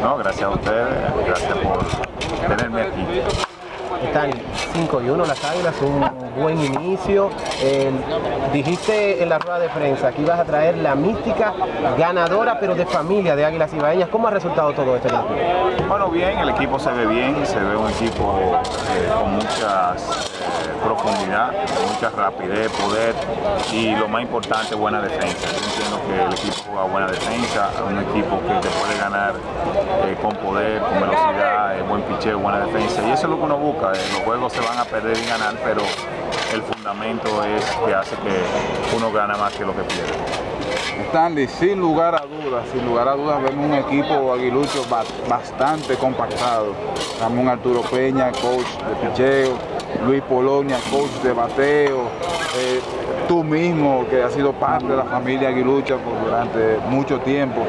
No, gracias a ustedes, gracias por tenerme aquí. Están 5 y 1 las Águilas, un buen inicio. Dijiste en la rueda de prensa que ibas a traer la mística ganadora, pero de familia de Águilas Ibaeñas. ¿Cómo ha resultado todo este equipo? Bueno, bien, el equipo se ve bien, se ve un equipo eh, con mucha eh, profundidad, mucha rapidez, poder y lo más importante, buena defensa. Yo entiendo que el equipo juega buena defensa, un equipo que te puede ganar eh, con poder, con velocidad, picheo, buena defensa y eso es lo que uno busca. los juegos se van a perder y ganar, pero el fundamento es que hace que uno gana más que lo que pierde. Stanley, sin lugar a dudas, sin lugar a dudas vemos un equipo aguilucho bastante compactado. Ramón Arturo Peña, coach de picheo, Luis Polonia, coach de bateo, eh, tú mismo que has sido parte de la familia aguilucha por durante mucho tiempo.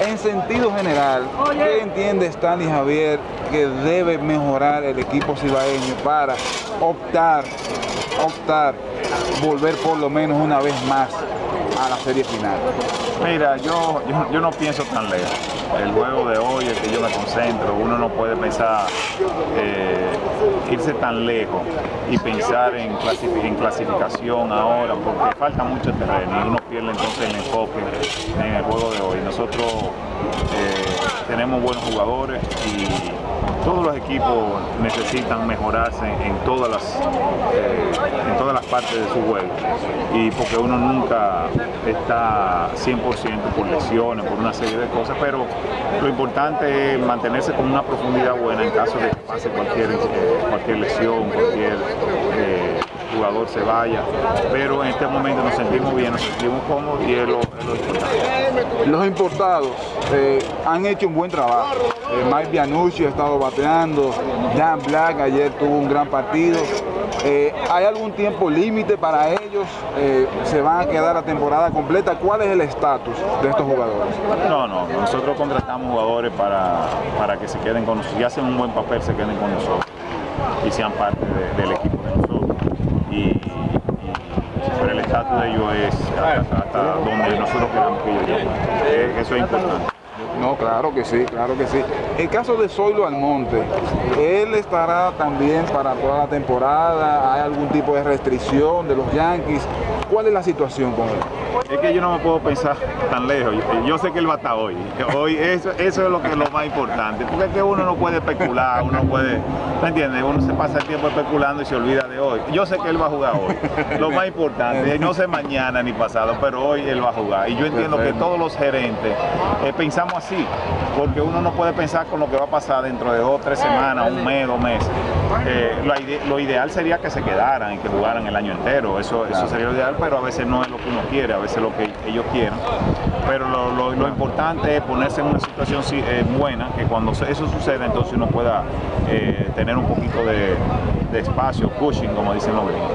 En sentido general, ¿qué entiende Stanley Javier que debe mejorar el equipo cibaeño para optar, optar, volver por lo menos una vez más a la serie final? Mira, yo, yo, no pienso tan lejos. El juego de hoy, es que yo me concentro, uno no puede pensar eh, irse tan lejos y pensar en, en, clasificación ahora, porque falta mucho terreno y uno pierde entonces el enfoque en el juego de hoy. Nosotros eh, tenemos buenos jugadores y todos los equipos necesitan mejorarse en todas las eh, en todas las partes de su juego y porque uno nunca está 100% por lesiones, por una serie de cosas, pero lo importante es mantenerse con una profundidad buena en caso de que pase cualquier, eh, cualquier lesión, cualquier eh, jugador se vaya, pero en este momento nos sentimos bien, nos sentimos cómodos y es lo, importante. Los importados han hecho un buen trabajo. Mike Bianucci ha estado bateando, Dan Black ayer tuvo un gran partido. Eh, ¿Hay algún tiempo límite para ellos? Eh, ¿Se van a quedar la temporada completa? ¿Cuál es el estatus de estos jugadores? No, no, nosotros contratamos jugadores para, para que se queden con nosotros, y hacen un buen papel, se queden con nosotros y sean parte del equipo de nosotros. Y, pero el estatus de ellos es hasta, donde nosotros queramos que. Eh, eso es importante. No, claro que sí, claro que sí. En caso de Zoilo Almonte, ¿él estará también para toda la temporada? ¿Hay algún tipo de restricción de los Yankees? ¿Cuál es la situación con él? Es que yo no me puedo pensar tan lejos. Yo, sé que él va a estar hoy. Hoy eso, eso es lo que es lo más importante. Porque es que uno no puede especular, uno puede, ¿me entiendes? Uno se pasa el tiempo especulando y se olvida de hoy. Yo sé que él va a jugar hoy. Lo más importante, no sé mañana ni pasado, pero hoy él va a jugar. Y yo entiendo que todos los gerentes eh, pensamos así, porque uno no puede pensar con lo que va a pasar dentro de dos, tres semanas, un mes, dos meses. Eh, lo, ideal sería que se quedaran y que jugaran el año entero. Eso, eso sería lo ideal, pero a veces no es lo que uno quiere, a veces lo que ellos quieran. Pero lo, importante es ponerse en una situación eh, buena, que cuando eso suceda entonces uno pueda eh, tener un poquito de, espacio, pushing, como dicen los gringos.